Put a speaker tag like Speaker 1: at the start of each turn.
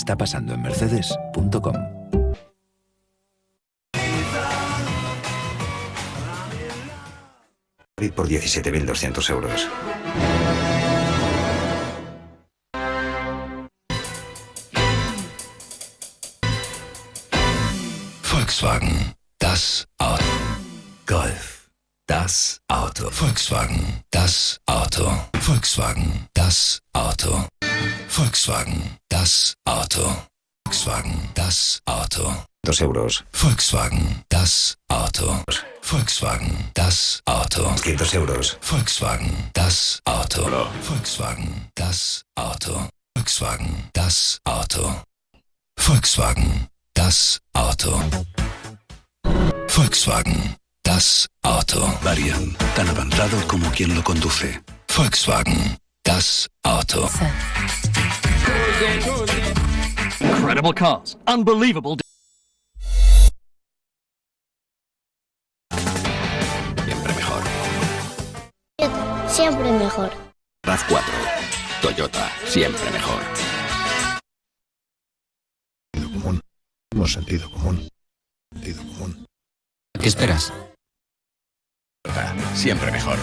Speaker 1: está pasando en mercedes.com.
Speaker 2: por 17.200 euros.
Speaker 3: Volkswagen, das Auto. Golf, das Auto. Volkswagen, das Auto. Volkswagen, das Auto. Volkswagen, das Auto. Volkswagen, das Auto.
Speaker 2: 2 euros.
Speaker 3: Volkswagen, das Auto. Volkswagen, das Auto.
Speaker 2: 200 euros.
Speaker 3: Volkswagen, das Auto. Volkswagen, das Auto. Volkswagen, das Auto. Volkswagen, das Auto. Volkswagen, das Auto.
Speaker 4: Varian, tan avanzado como quien lo conduce.
Speaker 3: Volkswagen, das Auto.
Speaker 5: Incredible cars. Unbelievable.
Speaker 6: Siempre mejor.
Speaker 7: Siempre mejor.
Speaker 6: RAV4. Toyota. Siempre mejor.
Speaker 8: Sentido común. Hemos sentido común. Sentido común.
Speaker 6: ¿Qué esperas? Siempre mejor.